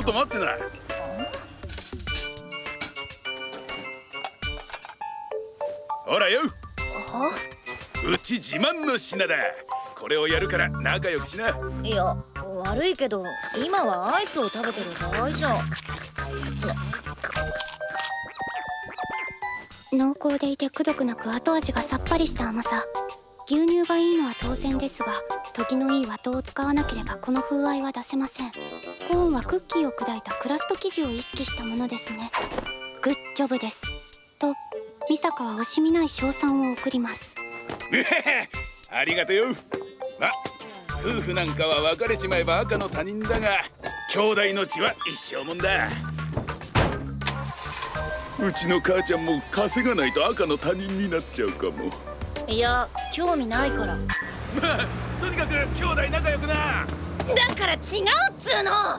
ょっと待ってなほらよ。うち自慢の品だ。これをやるから仲良くしな。いや悪いけど今はアイスを食べてる場合じゃ。濃厚でいてくどくなく後味がさっぱりした甘さ牛乳がいいのは当然ですが時のいい和糖を使わなければこの風合いは出せません。コーンはクッキーを砕いたクラスト生地を意識したものですね。グッジョブです。と美坂は惜しみない称賛を送ります。ありがとよ。ま夫婦なんかは別れちまえば赤の他人だが兄弟の血は一生もんだ。うちの母ちゃんも稼がないと赤の他人になっちゃうかも。いや興味ないから。まあとにかく兄弟仲良くな。だから違うっつうの